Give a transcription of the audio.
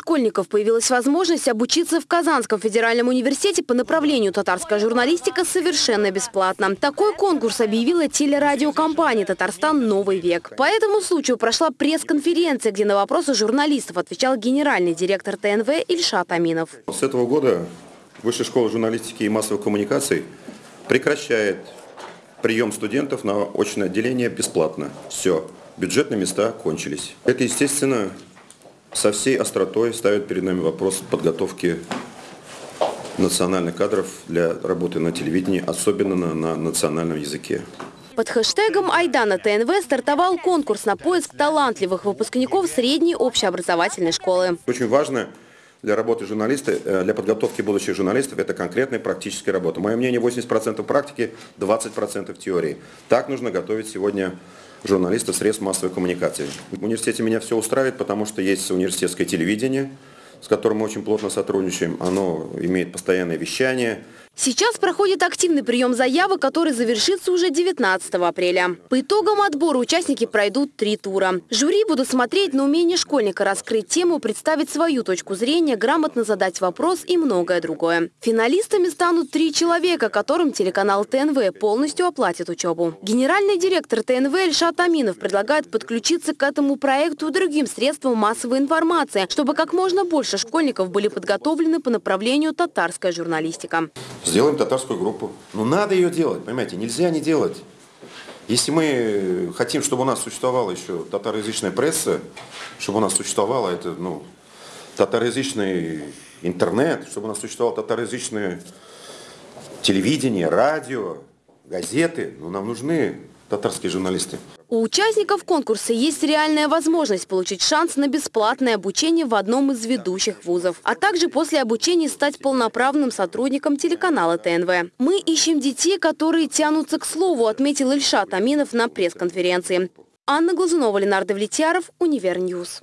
школьников появилась возможность обучиться в Казанском федеральном университете по направлению татарская журналистика совершенно бесплатно. Такой конкурс объявила телерадиокомпания «Татарстан. Новый век». По этому случаю прошла пресс-конференция, где на вопросы журналистов отвечал генеральный директор ТНВ Ильшат Аминов. С этого года Высшая школа журналистики и массовых коммуникаций прекращает прием студентов на очное отделение бесплатно. Все, бюджетные места кончились. Это, естественно, со всей остротой ставит перед нами вопрос подготовки национальных кадров для работы на телевидении, особенно на, на национальном языке. Под хэштегом «Айдана ТНВ» стартовал конкурс на поиск талантливых выпускников средней общеобразовательной школы. Очень важно для работы журналиста, э, для подготовки будущих журналистов, это конкретная практическая работа. Мое мнение, 80% практики, 20% теории. Так нужно готовить сегодня журналистов средств массовой коммуникации. В университете меня все устраивает, потому что есть университетское телевидение, с которым мы очень плотно сотрудничаем. Оно имеет постоянное вещание, Сейчас проходит активный прием заявок, который завершится уже 19 апреля. По итогам отбора участники пройдут три тура. Жюри будут смотреть на умение школьника раскрыть тему, представить свою точку зрения, грамотно задать вопрос и многое другое. Финалистами станут три человека, которым телеканал ТНВ полностью оплатит учебу. Генеральный директор ТНВ Ильшат Аминов предлагает подключиться к этому проекту другим средствам массовой информации, чтобы как можно больше школьников были подготовлены по направлению татарская журналистика. Сделаем татарскую группу. Ну, надо ее делать, понимаете, нельзя не делать. Если мы хотим, чтобы у нас существовала еще татароязычная пресса, чтобы у нас существовало это, ну, татароязычный интернет, чтобы у нас существовало татароязычное телевидение, радио, газеты, ну, нам нужны татарские журналисты. У участников конкурса есть реальная возможность получить шанс на бесплатное обучение в одном из ведущих вузов, а также после обучения стать полноправным сотрудником телеканала ТНВ. Мы ищем детей, которые тянутся к слову, отметил Ильшат Аминов на пресс-конференции. Анна Глазунова, Ленардо Влетьяров, Универньюз.